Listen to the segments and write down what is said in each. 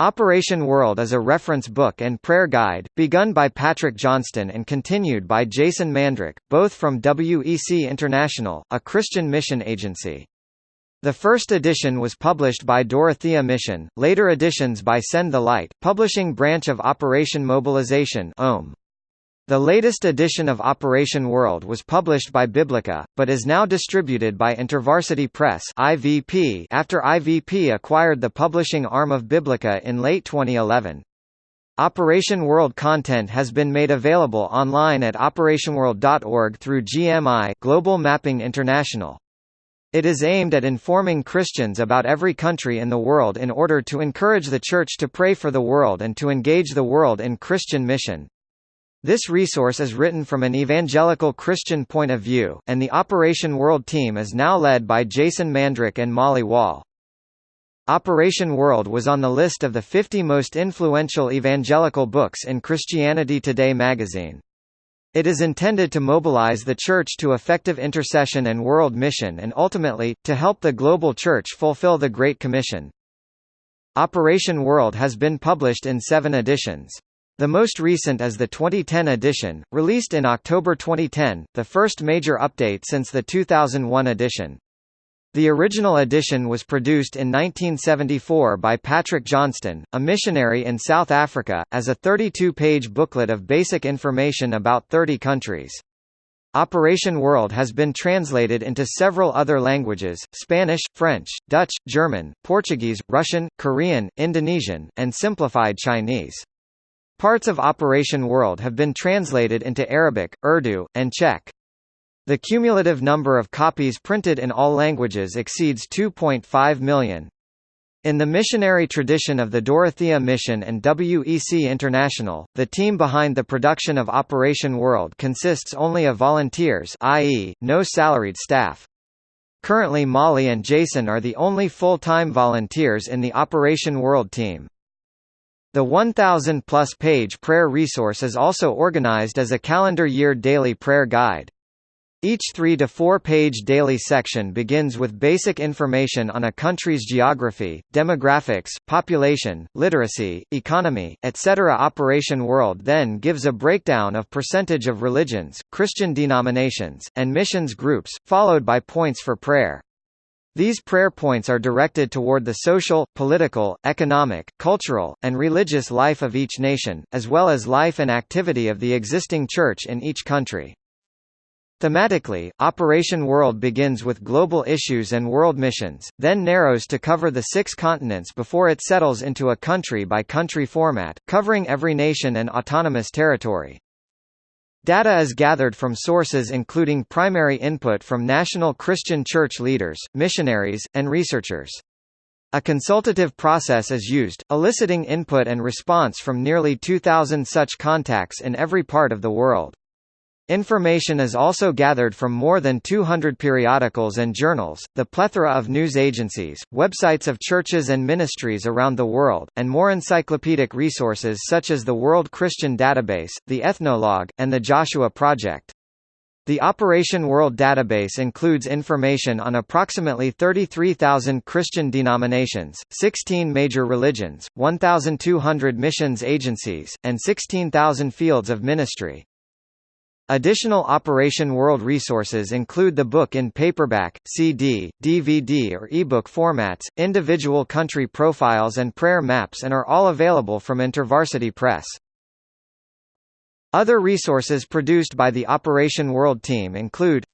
Operation World is a reference book and prayer guide, begun by Patrick Johnstone and continued by Jason Mandryk, both from WEC International, a Christian mission agency. The first edition was published by Dorothea Mission, later editions by Send the Light, publishing branch of Operation Mobilization OM. The latest edition of Operation World was published by Biblica, but is now distributed by InterVarsity Press (IVP) after IVP acquired the publishing arm of Biblica in late 2011. Operation World content has been made available online at operationworld.org through GMI Global Mapping International. It is aimed at informing Christians about every country in the world in order to encourage the Church to pray for the world and to engage the world in Christian mission. This resource is written from an evangelical Christian point of view, and the Operation World team is now led by Jason Mandryk and Molly Wall. Operation World was on the list of the 50 most influential evangelical books in Christianity Today magazine. It is intended to mobilize the Church to effective intercession and world mission and ultimately, to help the global Church fulfill the Great Commission. Operation World has been published in seven editions. The most recent is the 2010 edition, released in October 2010, the first major update since the 2001 edition. The original edition was produced in 1974 by Patrick Johnstone, a missionary in South Africa, as a 32-page booklet of basic information about 30 countries. Operation World has been translated into several other languages, Spanish, French, Dutch, German, Portuguese, Russian, Korean, Indonesian, and simplified Chinese. Parts of Operation World have been translated into Arabic, Urdu, and Czech. The cumulative number of copies printed in all languages exceeds 2.5 million. In the missionary tradition of the Dorothea Mission and WEC International, the team behind the production of Operation World consists only of volunteers i.e., no salaried staff. Currently Molly and Jason are the only full-time volunteers in the Operation World team. The 1,000-plus page prayer resource is also organized as a calendar year daily prayer guide. Each 3 to 4 page daily section begins with basic information on a country's geography, demographics, population, literacy, economy, etc. Operation World then gives a breakdown of percentage of religions, Christian denominations, and missions groups, followed by points for prayer. These prayer points are directed toward the social, political, economic, cultural, and religious life of each nation, as well as life and activity of the existing church in each country. Thematically, Operation World begins with global issues and world missions, then narrows to cover the six continents before it settles into a country-by-country -country format, covering every nation and autonomous territory. Data is gathered from sources including primary input from national Christian church leaders, missionaries, and researchers. A consultative process is used, eliciting input and response from nearly 2,000 such contacts in every part of the world. Information is also gathered from more than 200 periodicals and journals, the plethora of news agencies, websites of churches and ministries around the world, and more encyclopedic resources such as the World Christian Database, the Ethnologue, and the Joshua Project. The Operation World database includes information on approximately 33,000 Christian denominations, 16 major religions, 1,200 missions agencies, and 16,000 fields of ministry. Additional Operation World resources include the book in paperback, CD, DVD or ebook formats, individual country profiles and prayer maps and are all available from InterVarsity Press. Other resources produced by the Operation World team include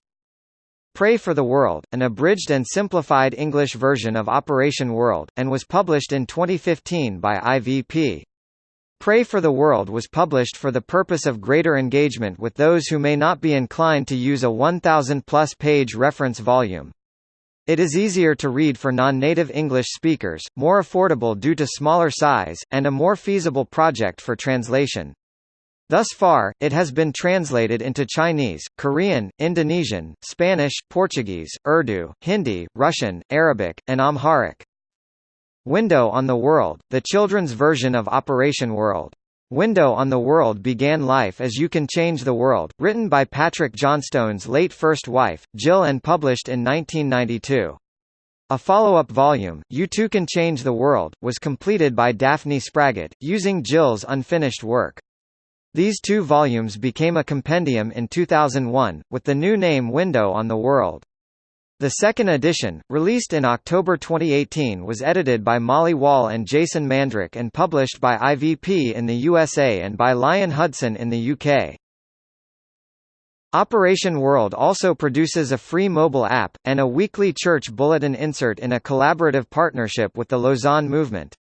Pray for the World, an abridged and simplified English version of Operation World, and was published in 2015 by IVP. Pray for the World was published for the purpose of greater engagement with those who may not be inclined to use a 1,000-plus page reference volume. It is easier to read for non-native English speakers, more affordable due to smaller size, and a more feasible project for translation. Thus far, it has been translated into Chinese, Korean, Indonesian, Spanish, Portuguese, Urdu, Hindi, Russian, Arabic, and Amharic. Window on the World, the children's version of Operation World. Window on the World began life as You Can Change the World, written by Patrick Johnstone's late first wife, Jill and published in 1992. A follow-up volume, You Too Can Change the World, was completed by Daphne Spraggett, using Jill's unfinished work. These two volumes became a compendium in 2001, with the new name Window on the World. The second edition, released in October 2018 was edited by Molly Wall and Jason Mandryk and published by IVP in the USA and by Lion Hudson in the UK. Operation World also produces a free mobile app, and a weekly church bulletin insert in a collaborative partnership with the Lausanne Movement.